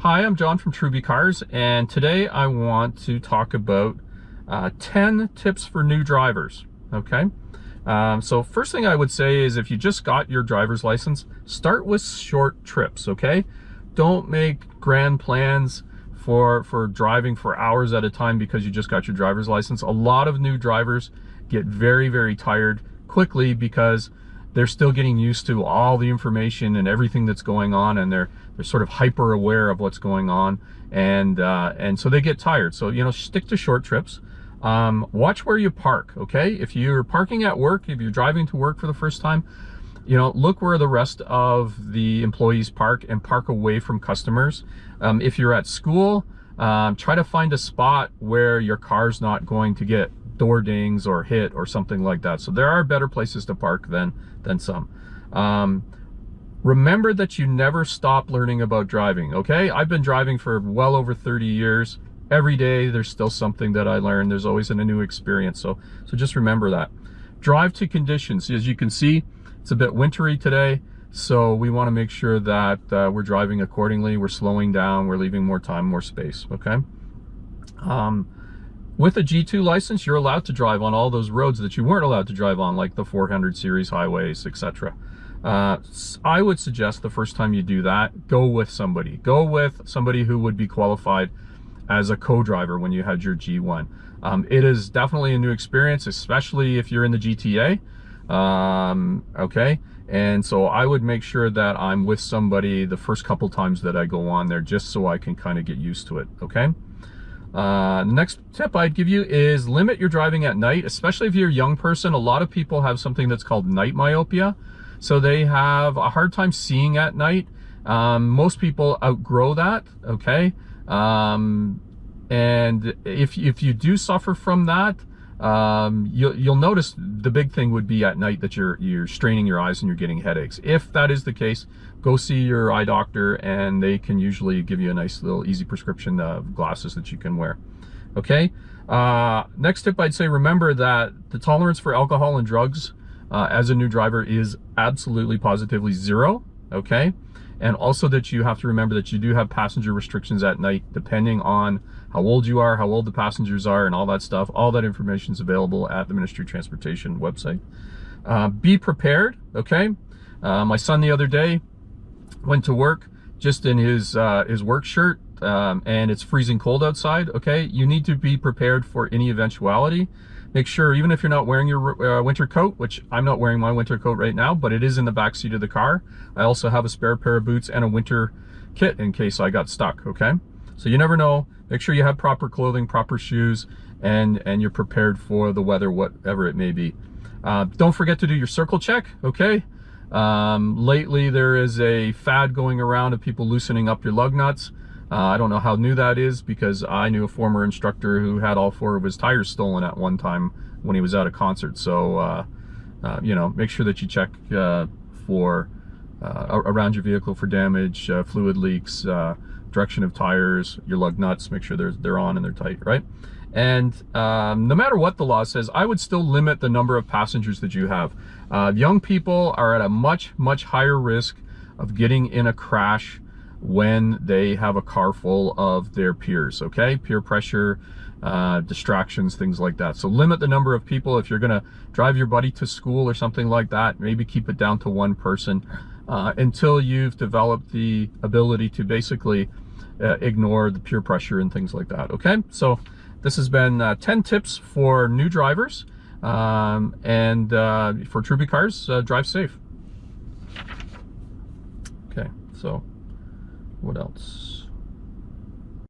Hi, I'm John from Truby Cars, and today I want to talk about uh, 10 tips for new drivers, okay? Um, so first thing I would say is if you just got your driver's license, start with short trips, okay? Don't make grand plans for, for driving for hours at a time because you just got your driver's license. A lot of new drivers get very, very tired quickly because they're still getting used to all the information and everything that's going on and they're they're sort of hyper aware of what's going on. And uh, and so they get tired. So you know stick to short trips. Um, watch where you park okay? If you're parking at work if you're driving to work for the first time you know look where the rest of the employees park and park away from customers. Um, if you're at school um, try to find a spot where your car's not going to get door dings or hit or something like that. So there are better places to park than, than some. Um, remember that you never stop learning about driving, okay? I've been driving for well over 30 years. Every day there's still something that I learn. There's always a new experience. So, so just remember that. Drive to conditions. As you can see, it's a bit wintry today. So we want to make sure that uh, we're driving accordingly. We're slowing down. We're leaving more time, more space. Okay. Um, with a G2 license, you're allowed to drive on all those roads that you weren't allowed to drive on, like the 400 series highways, etc. Uh, I would suggest the first time you do that, go with somebody. Go with somebody who would be qualified as a co-driver when you had your G1. Um, it is definitely a new experience, especially if you're in the GTA. Um, okay, and so I would make sure that I'm with somebody the first couple times that I go on there, just so I can kind of get used to it. Okay. Uh, next tip I'd give you is limit your driving at night, especially if you're a young person. A lot of people have something that's called night myopia. So they have a hard time seeing at night. Um, most people outgrow that, okay? Um, and if, if you do suffer from that, um, you'll, you'll notice the big thing would be at night that you're, you're straining your eyes and you're getting headaches. If that is the case, go see your eye doctor and they can usually give you a nice little easy prescription of glasses that you can wear. Okay. Uh, next tip, I'd say remember that the tolerance for alcohol and drugs uh, as a new driver is absolutely positively zero. Okay. And also that you have to remember that you do have passenger restrictions at night, depending on how old you are, how old the passengers are, and all that stuff. All that information is available at the Ministry of Transportation website. Uh, be prepared, okay? Uh, my son the other day went to work just in his uh, his work shirt, um, and it's freezing cold outside, okay? You need to be prepared for any eventuality make sure even if you're not wearing your uh, winter coat which i'm not wearing my winter coat right now but it is in the back seat of the car. I also have a spare pair of boots and a winter kit in case i got stuck okay? So you never know. Make sure you have proper clothing proper shoes and and you're prepared for the weather whatever it may be. Uh, don't forget to do your circle check okay? Um, lately there is a fad going around of people loosening up your lug nuts uh, I don't know how new that is because I knew a former instructor who had all four of his tires stolen at one time when he was at a concert. So, uh, uh, you know, make sure that you check uh, for uh, around your vehicle for damage, uh, fluid leaks, direction of tires, your lug nuts, make sure they're, they're on and they're tight, right? And um, no matter what the law says, I would still limit the number of passengers that you have. young people are at a much, much higher risk of getting in a crash when they have a car full of their peers, okay? Peer pressure, uh, distractions, things like that. So limit the number of people. If you're gonna drive your buddy to school or something like that, maybe keep it down to one person uh, until you've developed the ability to basically uh, ignore the peer pressure and things like that, okay? So this has been uh, 10 tips for new drivers um, and uh, for Truby Cars, uh, drive safe. Okay, so what else?